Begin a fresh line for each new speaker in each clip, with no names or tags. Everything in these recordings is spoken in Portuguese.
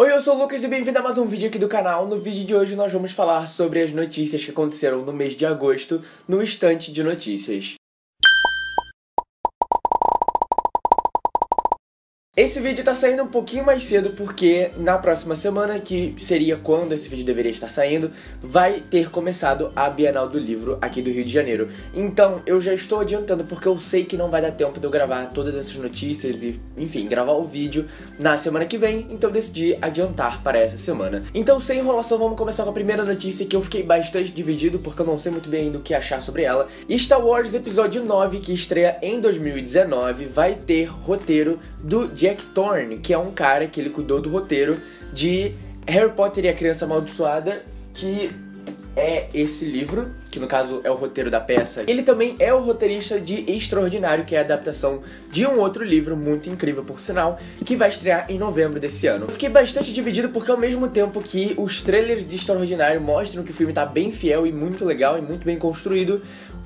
Oi, eu sou o Lucas e bem-vindo a mais um vídeo aqui do canal. No vídeo de hoje nós vamos falar sobre as notícias que aconteceram no mês de agosto no Estante de Notícias. Esse vídeo tá saindo um pouquinho mais cedo porque na próxima semana, que seria quando esse vídeo deveria estar saindo, vai ter começado a Bienal do Livro aqui do Rio de Janeiro. Então eu já estou adiantando porque eu sei que não vai dar tempo de eu gravar todas essas notícias e, enfim, gravar o vídeo na semana que vem, então decidi adiantar para essa semana. Então sem enrolação, vamos começar com a primeira notícia que eu fiquei bastante dividido porque eu não sei muito bem ainda o que achar sobre ela. Star Wars Episódio 9, que estreia em 2019, vai ter roteiro do Jack Jack Thorne, que é um cara que ele cuidou do roteiro de Harry Potter e a Criança Amaldiçoada, que é esse livro, que no caso é o roteiro da peça. Ele também é o roteirista de Extraordinário, que é a adaptação de um outro livro muito incrível, por sinal, que vai estrear em novembro desse ano. Eu fiquei bastante dividido porque ao mesmo tempo que os trailers de Extraordinário mostram que o filme tá bem fiel e muito legal e muito bem construído,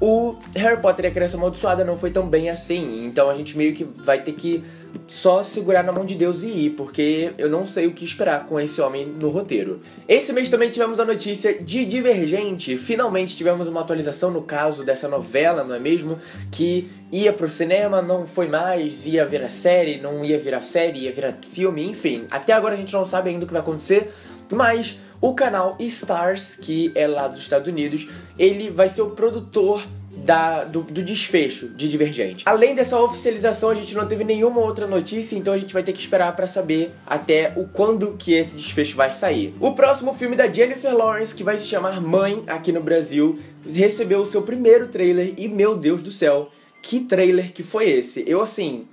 o Harry Potter e a Criança Amaldiçoada não foi tão bem assim. Então a gente meio que vai ter que só segurar na mão de Deus e ir, porque eu não sei o que esperar com esse homem no roteiro. Esse mês também tivemos a notícia de Divergente. Finalmente tivemos uma atualização no caso dessa novela, não é mesmo? Que ia pro cinema, não foi mais, ia virar série, não ia virar série, ia virar filme, enfim. Até agora a gente não sabe ainda o que vai acontecer, mas o canal Stars, que é lá dos Estados Unidos, ele vai ser o produtor da, do, do, desfecho de Divergente. Além dessa oficialização, a gente não teve nenhuma outra notícia, então a gente vai ter que esperar para saber até o quando que esse desfecho vai sair. O próximo filme da Jennifer Lawrence, que vai se chamar Mãe aqui no Brasil, recebeu o seu primeiro trailer e meu Deus do céu, que trailer que foi esse? Eu assim,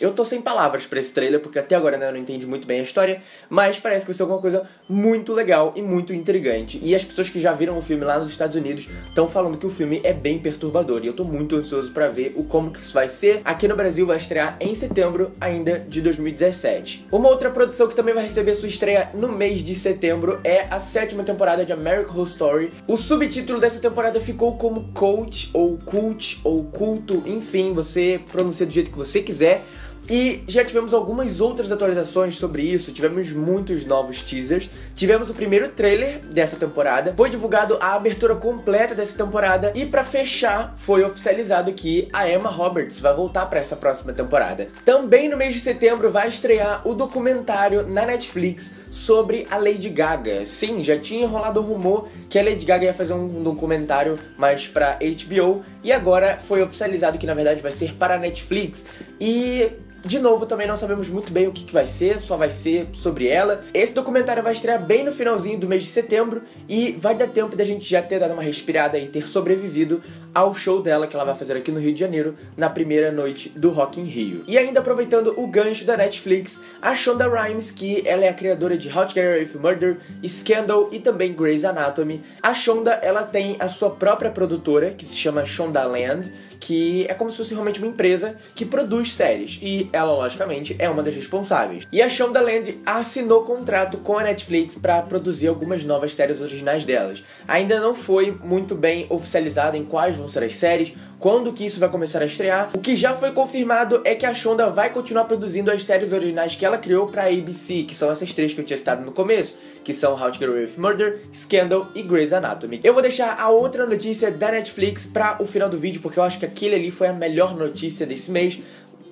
eu tô sem palavras para esse trailer, porque até agora né, eu não entendi muito bem a história, mas parece que vai ser alguma coisa muito legal e muito intrigante. E as pessoas que já viram o filme lá nos Estados Unidos estão falando que o filme é bem perturbador, e eu tô muito ansioso para ver o como que isso vai ser. Aqui no Brasil vai estrear em setembro ainda de 2017. Uma outra produção que também vai receber sua estreia no mês de setembro é a sétima temporada de American Horror Story. O subtítulo dessa temporada ficou como Coach, ou Cult, ou Culto, enfim, você pronuncia do jeito que você quiser. E já tivemos algumas outras atualizações sobre isso, tivemos muitos novos teasers, tivemos o primeiro trailer dessa temporada, foi divulgado a abertura completa dessa temporada. E para fechar foi oficializado que a Emma Roberts vai voltar para essa próxima temporada. Também no mês de setembro vai estrear o documentário na Netflix sobre a Lady Gaga. Sim, já tinha rolado o rumor que a Lady Gaga ia fazer um documentário mais para HBO e agora foi oficializado que na verdade vai ser para a Netflix. E de novo, também não sabemos muito bem o que, que, vai ser, só vai ser sobre ela. Esse documentário vai estrear bem no finalzinho do mês de setembro e vai dar tempo da gente já ter dado uma respirada e ter sobrevivido ao show dela que ela vai fazer aqui no Rio de Janeiro na primeira noite do Rock in Rio. E ainda aproveitando o gancho da Netflix, a Shonda Rhimes, que ela é a criadora de to Get Away with Murder, Scandal e também Grey's Anatomy. A Shonda, ela tem a sua própria produtora, que se chama Shonda Land, que é como se fosse realmente uma empresa que produz séries. E ela, logicamente, é uma das responsáveis. E a Shondaland assinou contrato com a Netflix para produzir algumas novas séries originais delas. Ainda não foi muito bem oficializado em quais vão ser as séries, quando que isso vai começar a estrear. O que já foi confirmado é que a Shonda vai continuar produzindo as séries originais que ela criou para a ABC, que são essas três que eu tinha citado no começo, que são How to Get Away with Murder, Scandal e Grey's Anatomy. Eu vou deixar a outra notícia da Netflix para o final do vídeo, porque eu acho que aquele ali foi a melhor notícia desse mês.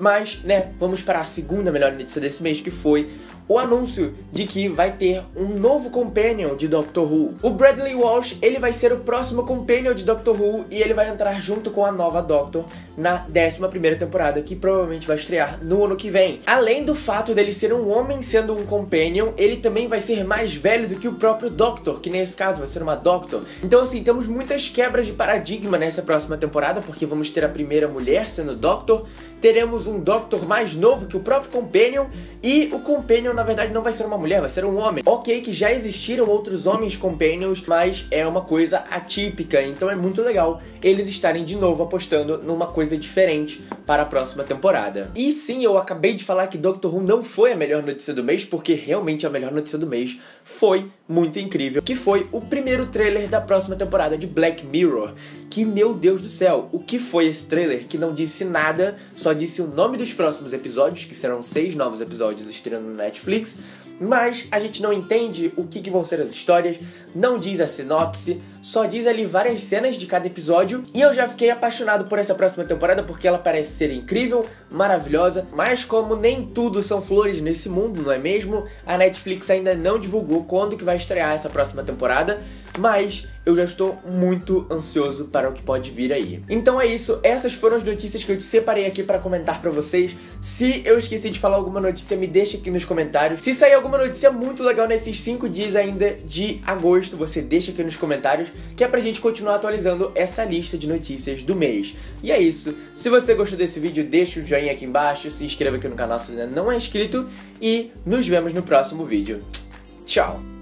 Mas, né, vamos para a segunda melhor notícia desse mês, que foi o anúncio de que vai ter um novo companion de Doctor Who. O Bradley Walsh, ele vai ser o próximo companion de Doctor Who e ele vai entrar junto com a nova Doctor na 11ª temporada, que provavelmente vai estrear no ano que vem. Além do fato dele ser um homem sendo um companion, ele também vai ser mais velho do que o próprio Doctor, que nesse caso vai ser uma Doctor. Então assim, temos muitas quebras de paradigma nessa próxima temporada, porque vamos ter a primeira mulher sendo Doctor, teremos um Doctor mais novo que o próprio Companion e o Companion na verdade não vai ser uma mulher, vai ser um homem. Ok que já existiram outros homens Companions, mas é uma coisa atípica, então é muito legal eles estarem de novo apostando numa coisa diferente para a próxima temporada. E sim, eu acabei de falar que Doctor Who não foi a melhor notícia do mês, porque realmente a melhor notícia do mês foi muito incrível, que foi o primeiro trailer da próxima temporada de Black Mirror. Que meu Deus do céu, o que foi esse trailer que não disse nada, só disse o nome dos próximos episódios, que serão seis novos episódios estreando no Netflix, mas a gente não entende o que, que vão ser as histórias, não diz a sinopse, só diz ali várias cenas de cada episódio. E eu já fiquei apaixonado por essa próxima temporada porque ela parece ser incrível, maravilhosa, mas como nem tudo são flores nesse mundo, não é mesmo? A Netflix ainda não divulgou quando que vai estrear essa próxima temporada, mas eu já estou muito ansioso para o que pode vir aí. Então é isso, essas foram as notícias que eu te separei aqui para comentar para vocês. Se eu esqueci de falar alguma notícia, me deixa aqui nos comentários. Se sair alguma notícia muito legal nesses 5 dias ainda de agosto, você deixa aqui nos comentários, que é pra gente continuar atualizando essa lista de notícias do mês. E é isso, se você gostou desse vídeo, deixa o um joinha aqui embaixo, se inscreva aqui no canal se ainda não é inscrito e nos vemos no próximo vídeo. Tchau!